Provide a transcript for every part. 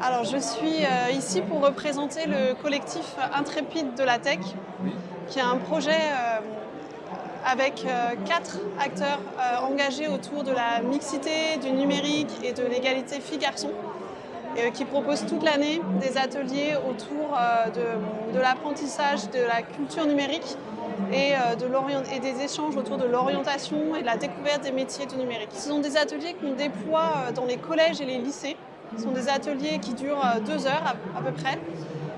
Alors, je suis euh, ici pour représenter le collectif Intrépide de la Tech, qui est un projet euh, avec euh, quatre acteurs engagés autour de la mixité, du numérique et de l'égalité filles-garçons, qui propose toute l'année des ateliers autour de, l'apprentissage de la culture numérique et, et des échanges autour de l'orientation et de la découverte des métiers du numérique. Ce sont des ateliers qu'on déploie dans les collèges et les lycées ce sont des ateliers qui durent euh, deux heures à, peu près.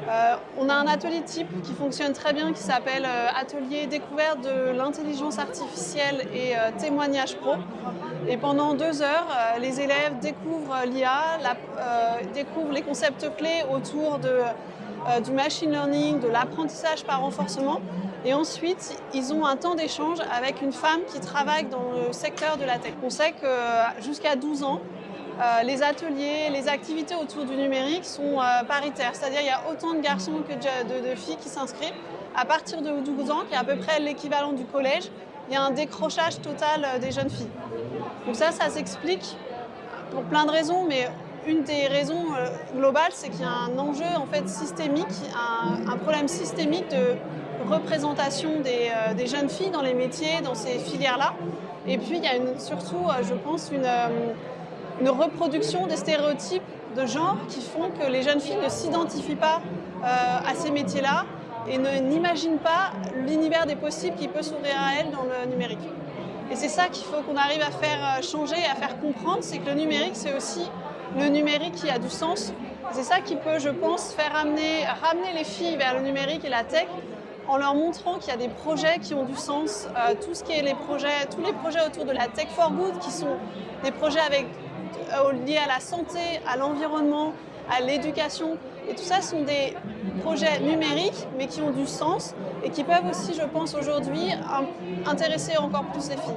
Euh, on a un atelier type qui fonctionne très bien qui s'appelle euh, Atelier découverte de l'intelligence artificielle et témoignage pro. Et pendant deux heures, les élèves découvrent l'IA, découvrent les concepts clés autour de, du machine learning, de l'apprentissage par renforcement. Et ensuite, ils ont un temps d'échange avec une femme qui travaille dans le secteur de la tech. On sait que jusqu'à 12 ans, les ateliers, les activités autour du numérique sont euh, paritaires, c'est-à-dire il y a autant de garçons que de, filles qui s'inscrivent. À partir de 12 ans, qui est à peu près l'équivalent du collège, il y a un décrochage total euh, des jeunes filles. Donc ça, ça s'explique pour plein de raisons, mais une des raisons globales, c'est qu'il y a un enjeu en fait systémique, un, problème systémique de représentation des, jeunes filles dans les métiers, dans ces filières-là. Et puis il y a surtout, je pense, une, une reproduction des stéréotypes de genre qui font que les jeunes filles ne s'identifient pas euh, à ces métiers-là et n'imaginent pas l'univers des possibles qui peut s'ouvrir à elles dans le numérique. Et c'est ça qu'il faut qu'on arrive à faire euh, changer et à faire comprendre, c'est que le numérique, c'est aussi le numérique qui a du sens. C'est ça qui peut, je pense, faire ramener les filles vers le numérique et la tech en leur montrant qu'il y a des projets qui ont du sens, euh, tout ce qui est les projets, tous les projets autour de la tech for good, qui sont des projets avec euh, liés à la santé, à l'environnement, à l'éducation. Et tout ça sont des projets numériques, mais qui ont du sens et qui peuvent aussi, je pense, aujourd'hui, intéresser encore plus les filles.